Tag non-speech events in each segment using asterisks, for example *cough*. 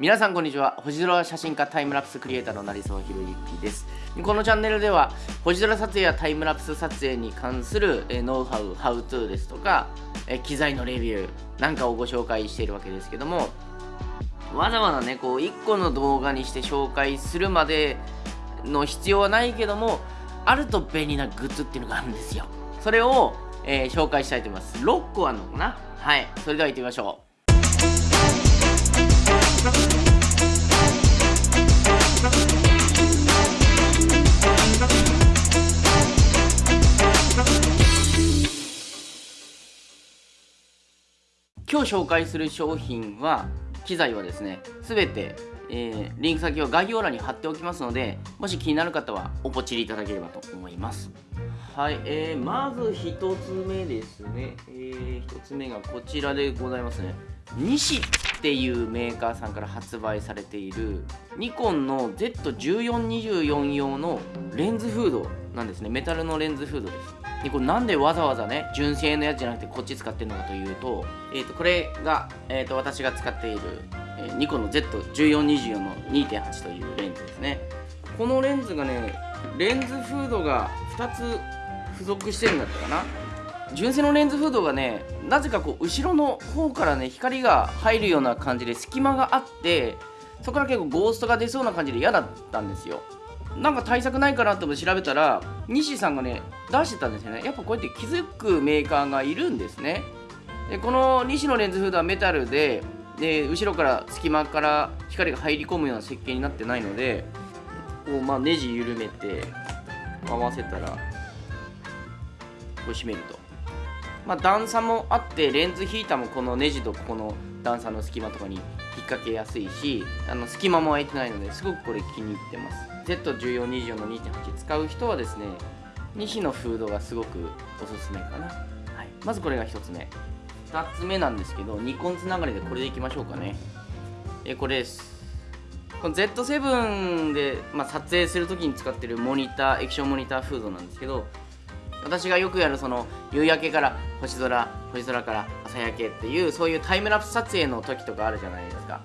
皆さんこんにちは。星空写真家タイムラプスクリエイターの成沢宏之です。このチャンネルでは星空撮影やタイムラプス撮影に関するえノウハウハウトゥーですとかえ機材のレビューなんかをご紹介しているわけですけどもわざわざねこう1個の動画にして紹介するまでの必要はないけどもあると便利なグッズっていうのがあるんですよ。それを、えー、紹介したいと思います。6個あるのかな？はい。それでは行ってみましょう。今日紹介する商品は機材はですね全て、えー、リンク先は概要欄に貼っておきますのでもし気になる方はおポチりいただければと思います。はい、えー、まず1つ目ですね、えー、1つ目がこちらでございますね。西。っていうメーカーさんから発売されているニコンの Z1424 用のレンズフードなんですね。メタルのレンズフードです。でこれなんでわざわざね純正のやつじゃなくてこっち使ってるのかというと,、えー、とこれが、えー、と私が使っている、えー、ニコンの Z1424 の2.8というレンズですね。このレンズがねレンズフードが2つ付属してるんだったかな。純正のレンズフードがねなぜかこう後ろの方からね光が入るような感じで隙間があってそこから結構ゴーストが出そうな感じで嫌だったんですよ。なんか対策ないかなと思って調べたら西さんがね出してたんですよね。やっぱこうやって気づくメーカーがいるんですね。でこの西のレンズフードはメタルでで後ろから隙間から光が入り込むような設計になってないのでこう、まあ、ネジ緩めて回せたらこう閉めると。まあ、段差もあってレンズヒーターもこのネジとここの段差の隙間とかに引っ掛けやすいしあの隙間も空いてないのですごくこれ気に入ってます。Z1424 の2.8使う人はですね西のフードがすごくおすすめかな、はい、まずこれが1つ目。2つ目なんですけどニコンつながりでこれでいきましょうかね。えこれです。この Z7 で、まあ、撮影するときに使ってるモニター液晶モニターフードなんですけど私がよくやるその夕焼けから星空星空から朝焼けっていうそういうタイムラプス撮影の時とかあるじゃないですか。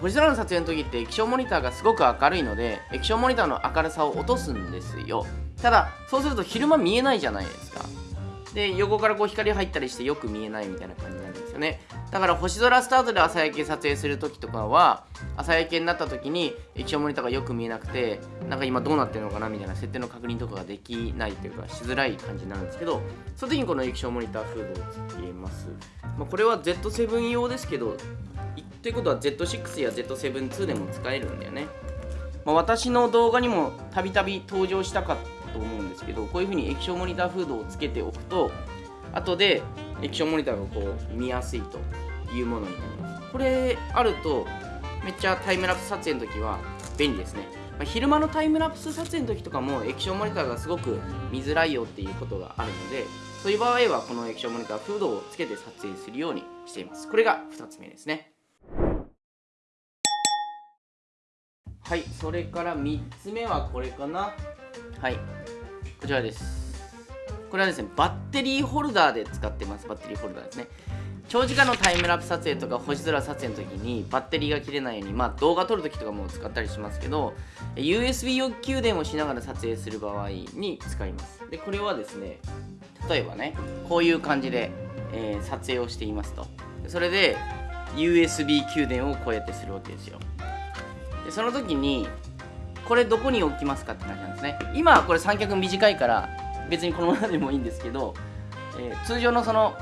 星空の撮影の時って液晶モニターがすごく明るいので液晶モニターの明るさを落とすんですよ。ただそうすると昼間見えないじゃないですか。で横からこう光入ったりしてよく見えないみたいな感じなんですよね。だから星空スタートで朝焼け撮影する時とかは朝焼けになった時に液晶モニターがよく見えなくてなんか今どうなってるのかなみたいな設定の確認とかができないというかしづらい感じになるんですけどその時にこの液晶モニターフードをつけます、まあ、これは Z7 用ですけどということは Z6 や Z7-2 でも使えるんだよね、まあ、私の動画にもたびたび登場したかと思うんですけどこういう風に液晶モニターフードをつけておくと後で液晶モニターがこう見やすいというものになります。これあるとめっちゃタイムラプス撮影の時は便利ですね、まあ、昼間のタイムラプス撮影の時とかも液晶モニターがすごく見づらいよっていうことがあるのでそういう場合はこの液晶モニターフードをつけて撮影するようにしています。これが2つ目ですね。はいそれから3つ目はこれかな。はい。こちらです。これはですねバッテリーホルダーで使ってます。バッテリーホルダーですね。長時間のタイムラプス撮影とか星空撮影の時にバッテリーが切れないようにまあ動画撮る時とかも使ったりしますけど USB 用給電をしながら撮影する場合に使います。でこれはですね例えばねこういう感じで、えー、撮影をしていますと。それで USB 給電をこうやってするわけですよ。でその時にこれどこに置きますかって感じなんですね。今はこれ三脚短いから別にこのままでもいいんですけど、えー、通常のその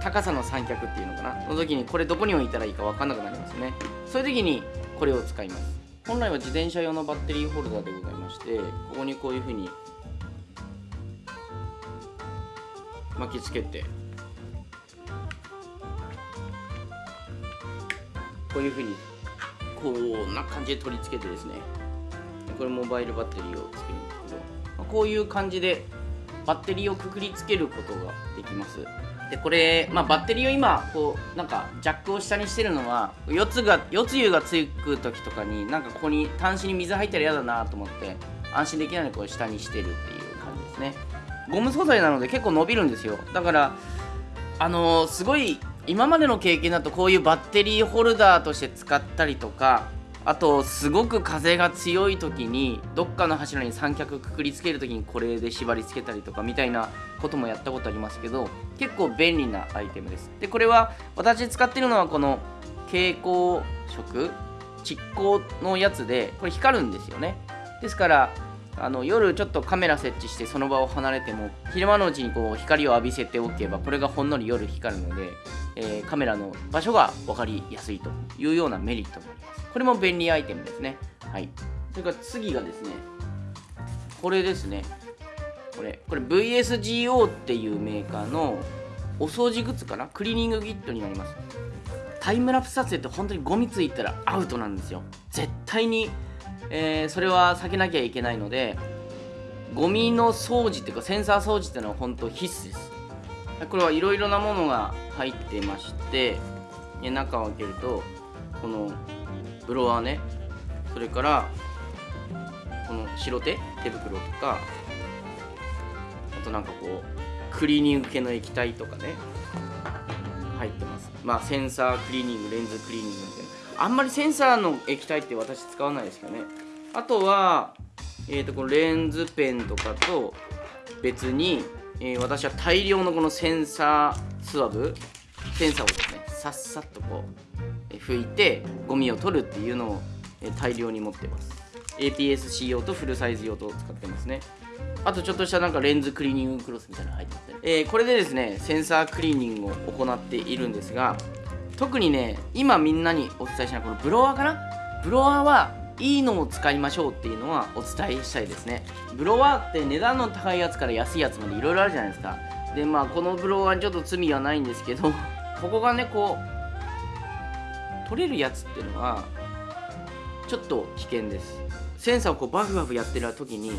高さの三脚っていうのかな。の時にこれどこに置いたらいいか分かんなくなりますね。そういう時にこれを使います。本来は自転車用のバッテリーホルダーでございましてここにこういう風に巻きつけてこういう風にこんな感じで取り付けてですね。これモバイルバッテリーを作るんですけどまこういう感じでバッテリーをくくりつけることができます。でこれ、まあ、バッテリーを今こうなんかジャックを下にしてるのは四つが四つ湯がつく時とかになんかここに端子に水入ったら嫌だなと思って安心できないのでこう下にしてるっていう感じですね。ゴム素材なので結構伸びるんですよ。だからあのー、すごい今までの経験だとこういうバッテリーホルダーとして使ったりとかあとすごく風が強い時にどっかの柱に三脚くくりつける時にこれで縛り付けたりとかみたいなこともやったことありますけど結構便利なアイテムです。でこれは私使ってるのはこの蛍光色蓄光のやつでこれ光るんですよね。ですからあの夜ちょっとカメラ設置してその場を離れても昼間のうちにこう光を浴びせておけばこれがほんのり夜光るので、えー、カメラの場所が分かりやすいというようなメリットもあります。これも便利アイテムですね。はい。それから次がですねこれですね。これこれ VSGO っていうメーカーのお掃除グッズかな？クリーニングキットになります。タイムラプス撮影って本当にゴミついたらアウトなんですよ。絶対にえー、それは避けなきゃいけないのでゴミの掃除っていうかセンサー掃除っていうのは本当必須です。これはいろいろなものが入ってまして中を開けるとこのブロワーね。それからこの白手手袋とかあとなんかこうクリーニング系の液体とかね。入ってます。まあセンサークリーニングレンズクリーニングみたいな。あんまりセンサーの液体って私使わないですけどね。あとは、えー、とこのレンズペンとかと別に、えー、私は大量のこのセンサースワブセンサーをですねさっさっとこう拭いてゴミを取るっていうのを大量に持ってます。APS-C 用とフルサイズ用と使ってますね。あとちょっとしたなんかレンズクリーニングクロスみたいなの入ってて、えー、これでですねセンサークリーニングを行っているんですが特にね今みんなにお伝えしないこのブロワーかな？ブロワーはいいのを使いましょうっていうのはお伝えしたいですね。ブロワーって値段の高いやつから安いやつまでいろいろあるじゃないですか。でまあこのブロワーにちょっと罪はないんですけど *laughs* ここがねこう取れるやつっていうのはちょっと危険です。センサーをこうバフバフやってる時に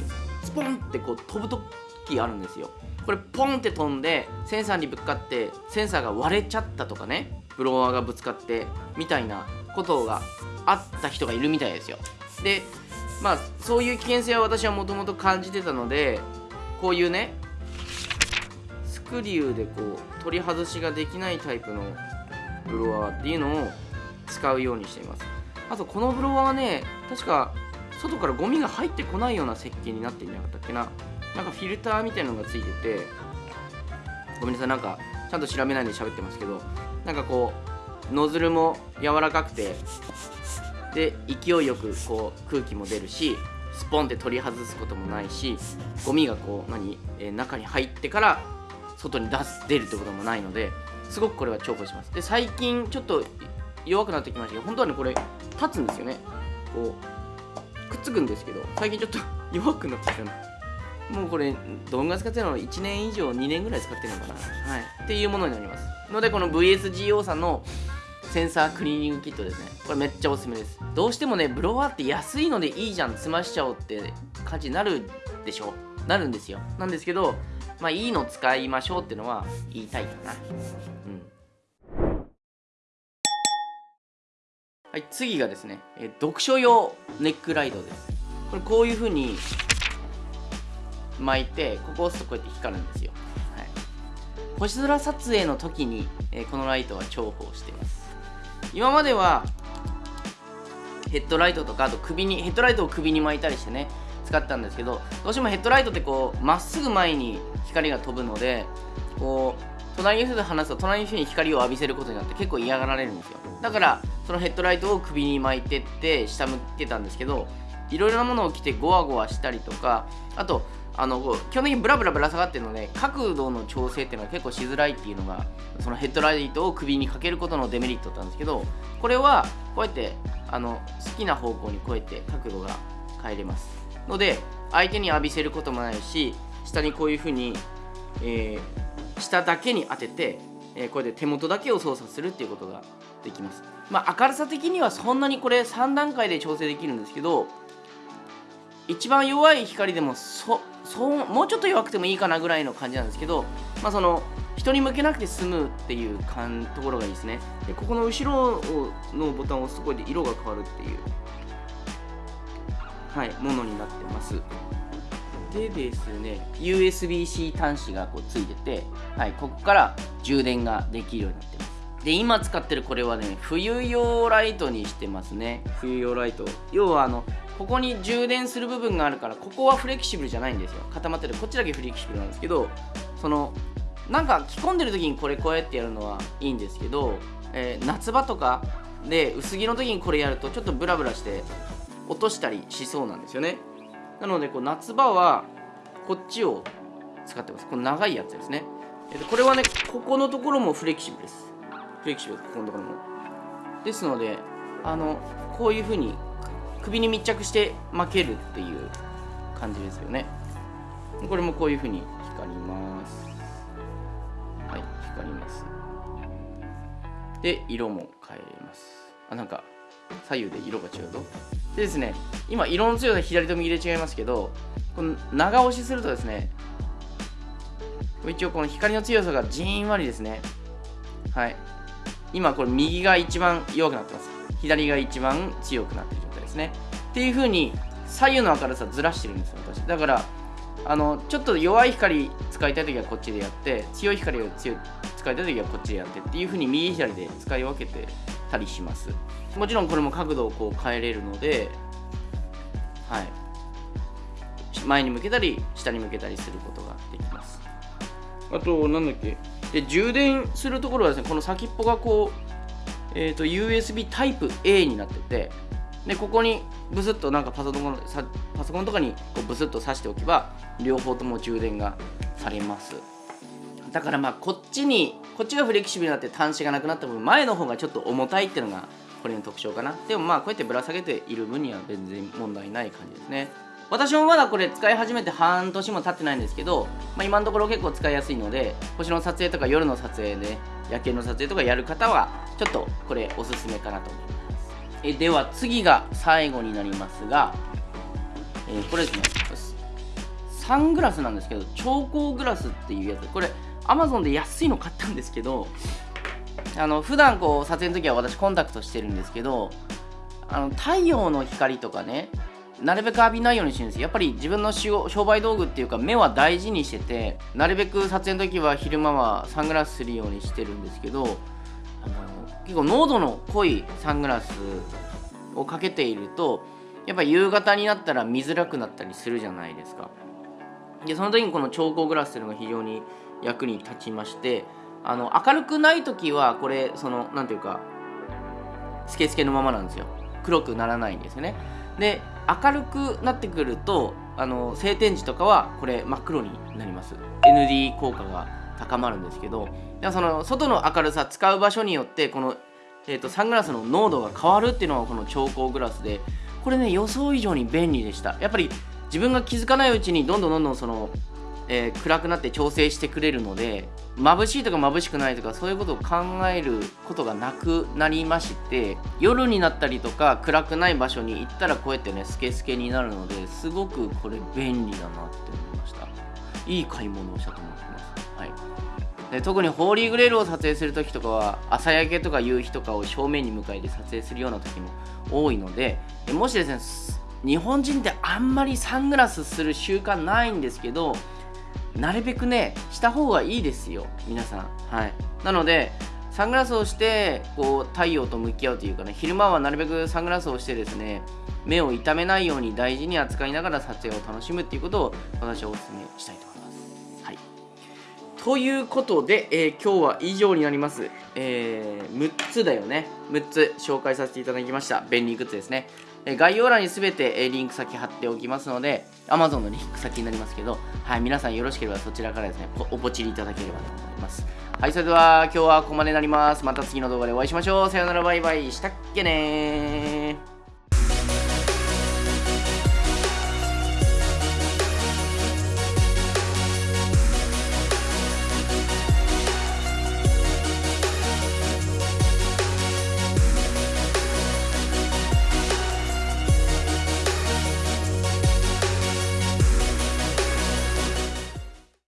スポンってこう飛ぶ時あるんですよ。これポンって飛んでセンサーにぶつかってセンサーが割れちゃったとかねブロワーがぶつかってみたいなことがあった人がいるみたいですよ。でまあそういう危険性は私はもともと感じてたのでこういうねスクリューでこう取り外しができないタイプのブロワーっていうのを使うようにしています。あとこのブロワーね確か外からゴミが入ってこないような設計になっていなかったっけな。なんかフィルターみたいなのがついててごめんなさいなんかちゃんと調べないで喋ってますけどなんかこうノズルも柔らかくてで勢いよくこう空気も出るしスポンって取り外すこともないしゴミがこう何、えー、中に入ってから外に出す出るってこともないのですごくこれは重宝します。で最近ちょっと弱くなってきましたけど本当はねこれ立つんですよね。こうくっつくんですけど最近ちょっと *laughs* 弱くなってきたな。もうこれどんぐらい使ってるの？1年以上2年ぐらい使ってるのかな。はい。っていうものになります。のでこの VSGO さんのセンサークリーニングキットですね。これめっちゃおすすめです。どうしてもねブロワーって安いのでいいじゃん済ましちゃおうって感じになるでしょ。なるんですよ。なんですけどまあいいの使いましょうっていうのは言いたいかな。うん。はい次がですね、え読書用ネックライトです。これこういう風に巻いてここを押すとこうやって光るんですよ、星空撮影の時に、えー、このライトは重宝しています。今まではヘッドライトとかあと首にヘッドライトを首に巻いたりしてね使ったんですけどどうしてもヘッドライトってこうまっすぐ前に光が飛ぶのでこう隣の人と話すと隣の人に光を浴びせることになって結構嫌がられるんですよ。だからそのヘッドライトを首に巻いてって下向けたんですけどいろいろなものを着てゴワゴワしたりとかあとあの基本的にブラブラぶら下がってるので角度の調整っていうのは結構しづらいっていうのがそのヘッドライトを首にかけることのデメリットだったんですけどこれはこうやってあの好きな方向にこうやって角度が変えれます。ので相手に浴びせることもないし下にこういうふうに、えー、下だけに当てて、えー、これで手元だけを操作するっていうことができます。まあ明るさ的にはそんなにこれ3段階で調整できるんですけど一番弱い光でもそそうもうちょっと弱くてもいいかなぐらいの感じなんですけど、まあ、その人に向けなくて済むっていうかんところがいいですね。でここの後ろのボタンを押すところで色が変わるっていうはいものになってます。でですね USB-C 端子がこうついてて、はい、ここから充電ができるようになってます。で今使ってるこれはね冬用ライトにしてますね。冬用ライト。要はあのここに充電する部分があるからここはフレキシブルじゃないんですよ。固まってる。こっちだけフレキシブルなんですけどそのなんか着込んでる時にこれこうやってやるのはいいんですけど、えー、夏場とかで薄着の時にこれやるとちょっとブラブラして落としたりしそうなんですよね。なのでこう夏場はこっちを使ってます。この長いやつですね、えー、とこれはねここのところもフレキシブルです。フレキシブルここのところも。ですのであのこういう風に首に密着して巻けるっていう感じですよね。これもこういう風に光ります。はい光ります。で色も変えます。あなんか左右で色が違うとでですね今色の強さ左と右で違いますけどこの長押しするとですね一応この光の強さがじんわりですね。はい。今これ右が一番弱くなってます。左が一番強くなってるですね。っていう風に左右の明るさずらしてるんですよ私。だからあのちょっと弱い光使いたい時はこっちでやって強い光を強使いたい時はこっちでやってっていう風に右左で使い分けてたりします。もちろんこれも角度をこう変えれるのではい。前に向けたり下に向けたりすることができます。あとなんだっけ？で充電するところはですねこの先っぽがこう、えーと、USB タイプ A になっててでここにブスッとなんかパソコンパソコンとかにこうブスッと挿しておけば両方とも充電がされます。だからまあこっちにこっちがフレキシブルになって端子がなくなった分前の方がちょっと重たいっていうのがこれの特徴かな。でもまあこうやってぶら下げている分には全然問題ない感じですね。私もまだこれ使い始めて半年も経ってないんですけど、まあ、今のところ結構使いやすいので星の撮影とか夜の撮影で、夜景の撮影とかやる方はちょっとこれおすすめかなと思います。えでは次が最後になりますが、えー、これですね。サングラスなんですけど超光グラスっていうやつ。これ Amazon で安いの買ったんですけどあの普段こう撮影の時は私コンタクトしてるんですけどあの太陽の光とかねなるべく浴びないようにしてるんですやっぱり自分の商売道具っていうか目は大事にしててなるべく撮影の時は昼間はサングラスするようにしてるんですけどあの結構濃度の濃いサングラスをかけているとやっぱ夕方になったら見づらくなったりするじゃないですか。でその時にこの超光グラスっていうのが非常に役に立ちましてあの明るくない時はこれその何ていうかスケスケのままなんですよ。黒くならないんですよね。で明るくなってくるとあの晴天時とかはこれ真っ黒になります。ND 効果が高まるんですけどでその外の明るさ使う場所によってこの、えーと、サングラスの濃度が変わるっていうのがこの超光グラスでこれね予想以上に便利でした。やっぱり自分が気づかないうちにどんどんどんどんそのえー、暗くなって調整してくれるので眩しいとか眩しくないとかそういうことを考えることがなくなりまして夜になったりとか暗くない場所に行ったらこうやってねスケスケになるのですごくこれ便利だなって思いました。いい買い物をしたと思ってます。はい。で特にホーリーグレールを撮影する時とかは朝焼けとか夕日とかを正面に向かいで撮影するような時も多いのでもしですね日本人ってあんまりサングラスする習慣ないんですけどなるべくねした方がいいですよ皆さんはいなのでサングラスをしてこう太陽と向き合うというかね昼間はなるべくサングラスをしてですね目を痛めないように大事に扱いながら撮影を楽しむっていうことを私はお勧めしたいと思います。ということで、えー、今日は以上になります、えー、6つだよね。6つ紹介させていただきました。便利グッズですね。え概要欄に全てえリンク先貼っておきますので Amazon のリンク先になりますけど、はい、皆さんよろしければそちらからですねおポチりいただければと思います。はいそれでは今日はここまでになります。また次の動画でお会いしましょう。さよならバイバイ。したっけね